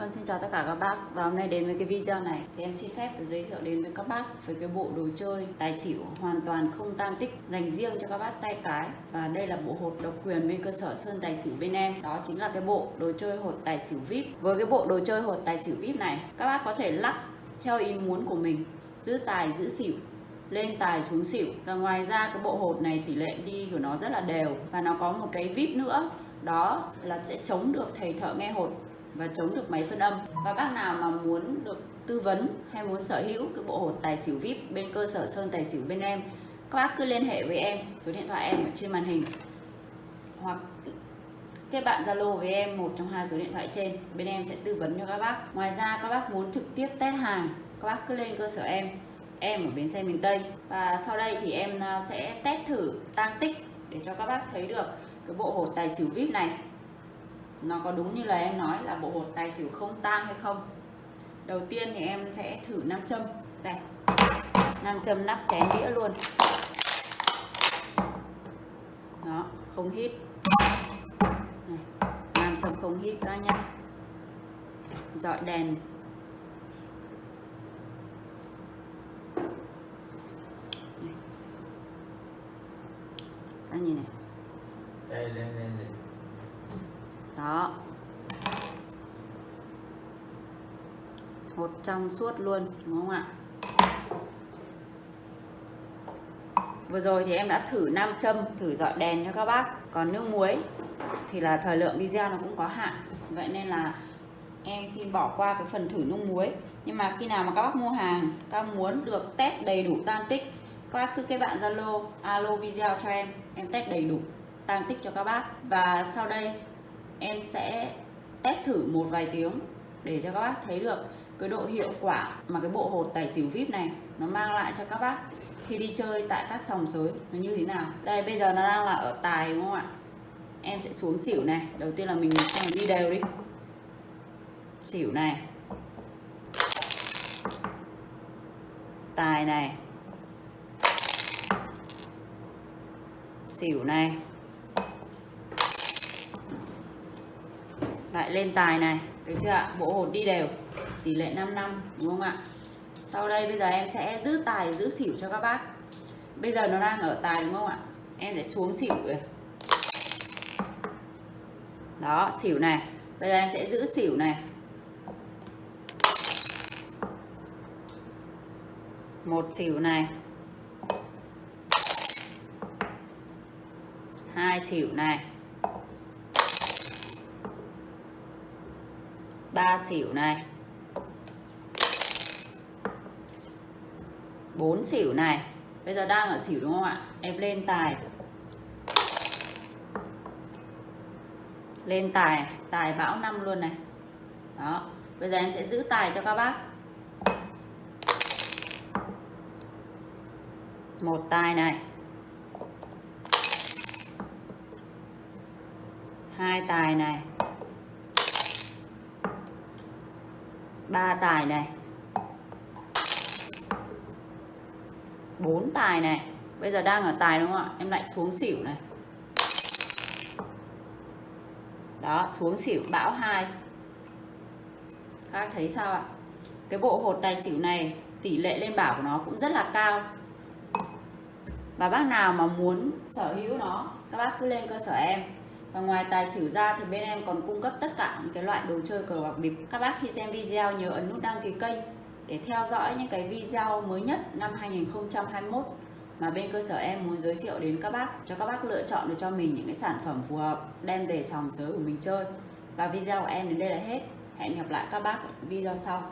Vâng, xin chào tất cả các bác. Và hôm nay đến với cái video này thì em xin phép giới thiệu đến với các bác về cái bộ đồ chơi tài xỉu hoàn toàn không tan tích dành riêng cho các bác tay cái. Và đây là bộ hột độc quyền bên cơ sở Sơn Tài Xỉu bên em. Đó chính là cái bộ đồ chơi hột tài xỉu VIP. Với cái bộ đồ chơi hột tài xỉu VIP này các bác có thể lắc theo ý muốn của mình Giữ tài, giữ xỉu lên tài xuống xỉu. Và ngoài ra cái bộ hột này tỷ lệ đi của nó rất là đều. Và nó có một cái vip nữa đó là sẽ chống được thầy thợ nghe hột và chống được máy phân âm. Và bác nào mà muốn được tư vấn hay muốn sở hữu cái bộ hột tài xỉu vip bên cơ sở sơn tài xỉu bên em, các bác cứ liên hệ với em, số điện thoại em ở trên màn hình. Hoặc kết bạn zalo với em, một trong hai số điện thoại trên, bên em sẽ tư vấn cho các bác. Ngoài ra, các bác muốn trực tiếp test hàng, các bác cứ lên cơ sở em em ở bến xe miền Tây. Và sau đây thì em à, sẽ test thử tăng tích để cho các bác thấy được cái bộ hột tài xỉu vip này nó có đúng như là em nói là bộ hột tài xỉu không tang hay không? Đầu tiên thì em sẽ thử nam châm. Đây. Nam châm nắp chén đĩa luôn. Đó không hít. Này, nam châm không hít đó nhá. Dọi đèn. Anh nhìn này. Đây lên lên lên đó. Một trong suốt luôn, đúng không ạ? Vừa rồi thì em đã thử nam châm, thử dọi đèn cho các bác. Còn nước muối thì là thời lượng video nó cũng có hạn. Vậy nên là em xin bỏ qua cái phần thử nước muối. Nhưng mà khi nào mà các bác mua hàng, các bác muốn được test đầy đủ tan tích, các bác cứ kết bạn zalo, alo video cho em. Em test đầy đủ tan tích cho các bác. Và sau đây em sẽ test thử một vài tiếng để cho các bác thấy được cái độ hiệu quả mà cái bộ hột tài xỉu vip này nó mang lại cho các bác khi đi chơi tại các sòng sới nó như thế nào. Đây, bây giờ nó đang là ở tài, đúng không ạ? Em sẽ xuống xỉu này. Đầu tiên là mình đi đều đi. Xỉu này. Tài này. Xỉu này. Lại lên tài này. Được chưa ạ? Bộ hột đi đều. Tỷ lệ 5 năm, đúng không ạ? Sau đây bây giờ em sẽ giữ tài, giữ xỉu cho các bác. Bây giờ nó đang ở tài, đúng không ạ? Em sẽ xuống xỉu rồi đó, xỉu này. Bây giờ em sẽ giữ xỉu này. Một xỉu này. Hai xỉu này. Ba xỉu này. Bốn xỉu này. Bây giờ đang ở xỉu đúng không ạ? Em lên tài. Lên tài. Tài bão năm luôn này. Đó. Bây giờ em sẽ giữ tài cho các bác. Một tài này. Hai tài này. Ba tài này. Bốn tài này. Bây giờ đang ở tài đúng không ạ? Em lại xuống xỉu này. Đó, xuống xỉu bão hai. Các thấy sao ạ? Cái bộ hột tài xỉu này, tỷ lệ lên bảo của nó cũng rất là cao. Và bác nào mà muốn sở hữu nó, các bác cứ lên cơ sở em và ngoài tài xỉu ra thì bên em còn cung cấp tất cả những cái loại đồ chơi cờ bạc bịp. Các bác khi xem video nhớ ấn nút đăng ký kênh để theo dõi những cái video mới nhất năm 2021 mà bên cơ sở em muốn giới thiệu đến các bác, cho các bác lựa chọn được cho mình những cái sản phẩm phù hợp, đem về sòng sới của mình chơi. Và video của em đến đây là hết. Hẹn gặp lại các bác video sau.